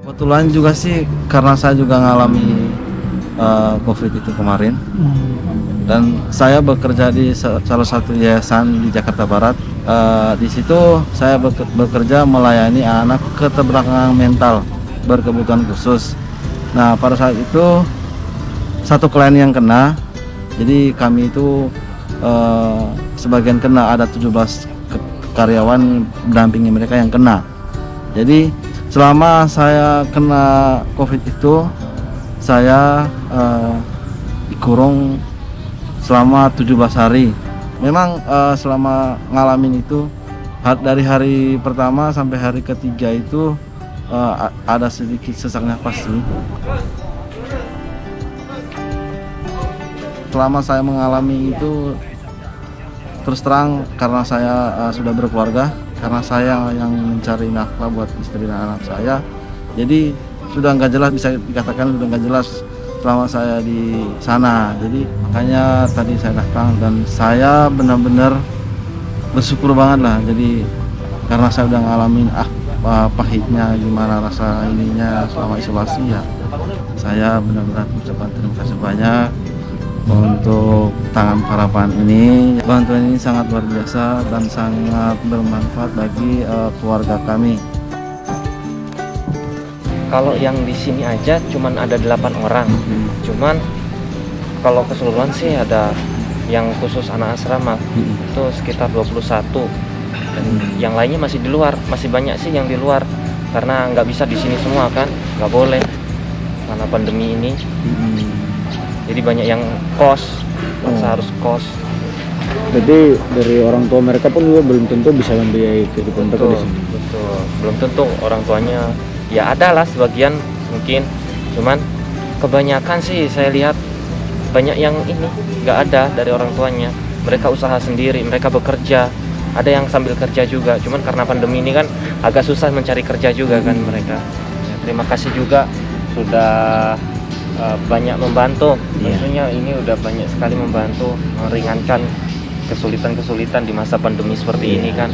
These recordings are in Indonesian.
Kebetulan juga sih karena saya juga ngalami uh, COVID itu kemarin dan saya bekerja di sa- salah satu yayasan di Jakarta Barat. Uh, di situ saya beke- bekerja melayani anak keterbelakangan mental berkebutuhan khusus. Nah pada saat itu satu klien yang kena, jadi kami itu uh, sebagian kena ada 17 ke- karyawan mendampingi mereka yang kena. Jadi selama saya kena COVID itu saya eh, dikurung selama 17 hari. Memang eh, selama ngalamin itu dari hari pertama sampai hari ketiga itu a- ada sedikit sesak nafas sih. Selama saya mengalami itu terus terang karena saya eh, sudah berkeluarga, karena saya yang mencari nafkah buat istri dan anak saya, jadi sudah nggak jelas bisa dikatakan sudah nggak jelas selama saya di sana. Jadi makanya tadi saya datang dan saya benar-benar bersyukur banget lah. Jadi karena saya udah ngalamin ah pa- pahitnya gimana rasa ininya selama isolasi ya. Saya benar-benar ucapkan terima kasih banyak untuk tangan harapan ini bantuan ini sangat luar biasa dan sangat bermanfaat bagi eh, keluarga kami. Kalau yang di sini aja cuman ada 8 orang. Cuman kalau keseluruhan sih ada yang khusus anak asrama. Itu sekitar 21 dan yang lainnya masih di luar. Masih banyak sih yang di luar. Karena nggak bisa di sini semua kan. Nggak boleh. Karena pandemi ini jadi banyak yang kos masa Oh. harus kos. Jadi dari orang tua mereka pun juga belum tentu bisa membiayai kehidupan mereka di sini. betul. Belum tentu orang tuanya ya ada lah sebagian mungkin. Cuman kebanyakan sih saya lihat banyak yang ini nggak ada dari orang tuanya. Mereka usaha sendiri mereka bekerja. Ada yang sambil kerja juga. Cuman karena pandemi ini kan agak susah mencari kerja juga kan mereka. Ya, terima kasih juga sudah uh, banyak membantu Iya. tentunya ini udah banyak sekali membantu meringankan kesulitan-kesulitan di masa pandemi seperti Iya. ini kan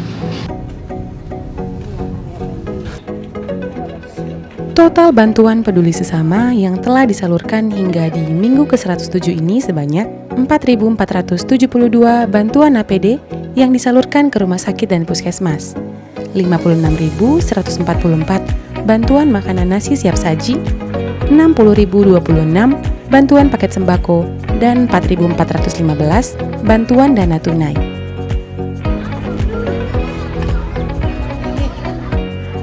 Total bantuan peduli sesama yang telah disalurkan hingga di minggu ke-107 ini sebanyak 4.472 bantuan APD yang disalurkan ke rumah sakit dan puskesmas, 56.144 bantuan makanan nasi siap saji, 60.026 bantuan paket sembako, dan 4.415 bantuan dana tunai.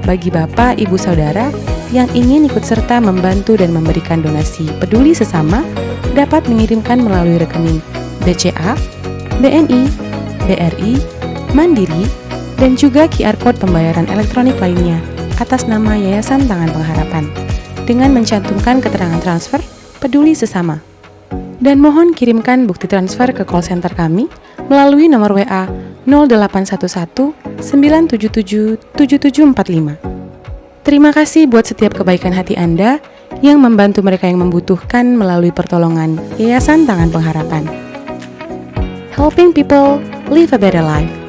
bagi Bapak, Ibu, Saudara yang ingin ikut serta membantu dan memberikan donasi peduli sesama dapat mengirimkan melalui rekening BCA, BNI, BRI, Mandiri, dan juga QR Code pembayaran elektronik lainnya atas nama Yayasan Tangan Pengharapan dengan mencantumkan keterangan transfer peduli sesama. Dan mohon kirimkan bukti transfer ke call center kami melalui nomor WA 0811 977 7745. Terima kasih buat setiap kebaikan hati Anda yang membantu mereka yang membutuhkan melalui pertolongan Yayasan Tangan Pengharapan. Helping people live a better life.